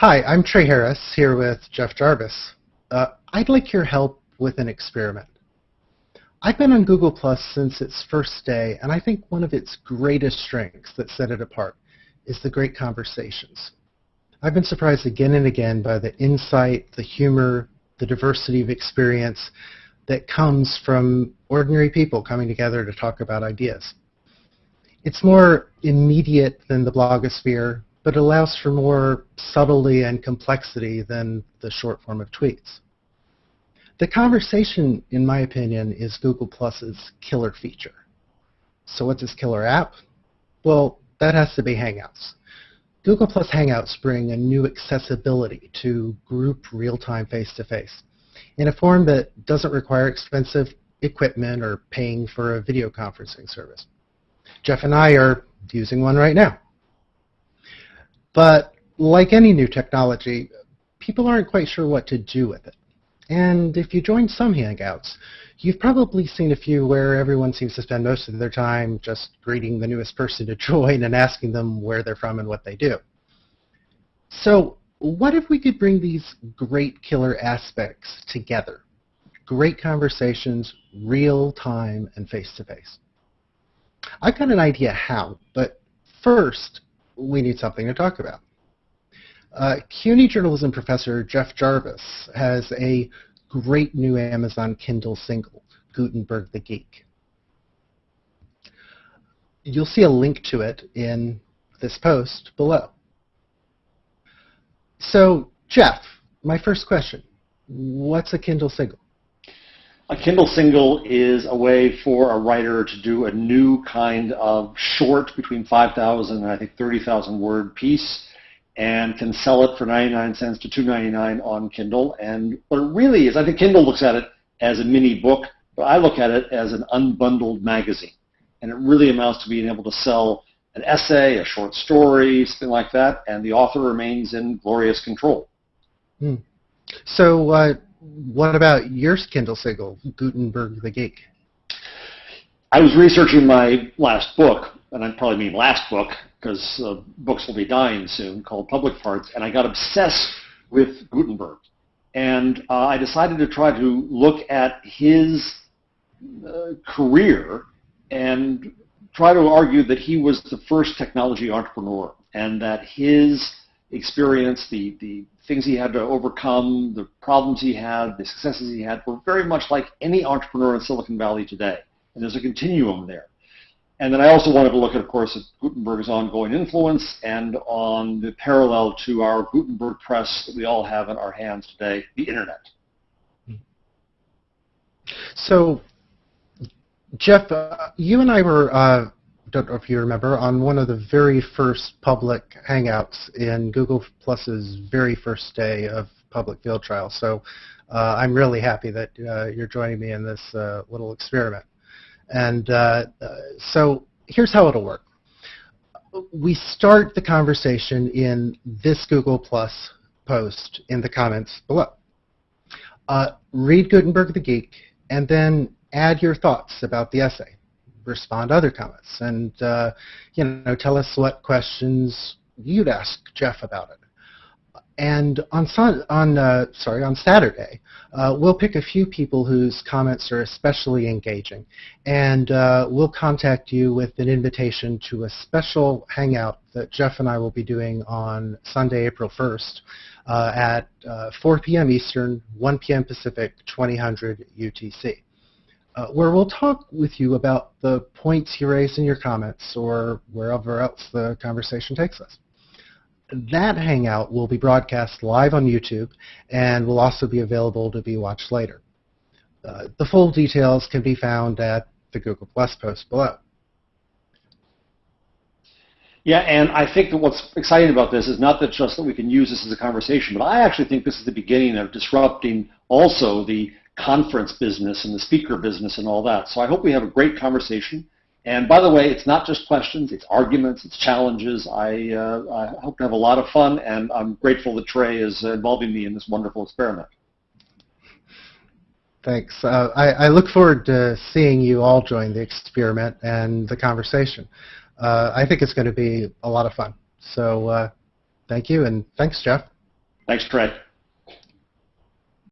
Hi, I'm Trey Harris here with Jeff Jarvis. Uh, I'd like your help with an experiment. I've been on Google Plus since its first day, and I think one of its greatest strengths that set it apart is the great conversations. I've been surprised again and again by the insight, the humor, the diversity of experience that comes from ordinary people coming together to talk about ideas. It's more immediate than the blogosphere, but allows for more subtlety and complexity than the short form of tweets. The conversation, in my opinion, is Google Plus's killer feature. So what's its killer app? Well, that has to be Hangouts. Google Plus Hangouts bring a new accessibility to group real-time face-to-face in a form that doesn't require expensive equipment or paying for a video conferencing service. Jeff and I are using one right now. But like any new technology, people aren't quite sure what to do with it. And if you join some Hangouts, you've probably seen a few where everyone seems to spend most of their time just greeting the newest person to join and asking them where they're from and what they do. So what if we could bring these great killer aspects together? Great conversations, real time and face-to-face. -face. I've got an idea how, but first we need something to talk about. Uh, CUNY journalism professor Jeff Jarvis has a great new Amazon Kindle single, Gutenberg the Geek. You'll see a link to it in this post below. So, Jeff, my first question, what's a Kindle single? A Kindle single is a way for a writer to do a new kind of short between 5,000 and I think 30,000 word piece and can sell it for 99 cents to 2.99 on Kindle. And what it really is, I think Kindle looks at it as a mini book, but I look at it as an unbundled magazine. And it really amounts to being able to sell an essay, a short story, something like that, and the author remains in glorious control. Hmm. So uh, what about your Kindle single, Gutenberg the Geek? I was researching my last book, and I probably mean last book because uh, books will be dying soon, called Public Parts, and I got obsessed with Gutenberg. And uh, I decided to try to look at his uh, career and try to argue that he was the first technology entrepreneur and that his experience, the, the things he had to overcome, the problems he had, the successes he had, were very much like any entrepreneur in Silicon Valley today. And there's a continuum there. And then I also wanted to look at, of course, at Gutenberg's ongoing influence and on the parallel to our Gutenberg press that we all have in our hands today, the Internet. So, Jeff, uh, you and I were uh, don't know if you remember, on one of the very first public Hangouts in Google Plus's very first day of public field trial. So uh, I'm really happy that uh, you're joining me in this uh, little experiment. And uh, uh, so here's how it'll work. We start the conversation in this Google Plus post in the comments below. Uh, read Gutenberg the Geek, and then add your thoughts about the essay respond to other comments and uh, you know tell us what questions you'd ask Jeff about it. And on on uh, sorry on Saturday, uh, we'll pick a few people whose comments are especially engaging, and uh, we'll contact you with an invitation to a special hangout that Jeff and I will be doing on Sunday, April 1st, uh, at uh, 4 p.m. Eastern, 1 p.m. Pacific, 2000 UTC uh, where we'll talk with you about the points you raised in your comments or wherever else the conversation takes us. That Hangout will be broadcast live on YouTube and will also be available to be watched later. Uh, the full details can be found at the Google Plus post below. Yeah, and I think that what's exciting about this is not that just that we can use this as a conversation, but I actually think this is the beginning of disrupting also the conference business and the speaker business and all that. So I hope we have a great conversation. And by the way, it's not just questions, it's arguments, it's challenges. I, uh, I hope to have a lot of fun, and I'm grateful that Trey is involving me in this wonderful experiment. Thanks. Uh, I, I, look forward to seeing you all join the experiment and the conversation. Uh, I think it's going to be a lot of fun. So uh, thank you, and thanks, Jeff. Thanks, Trey.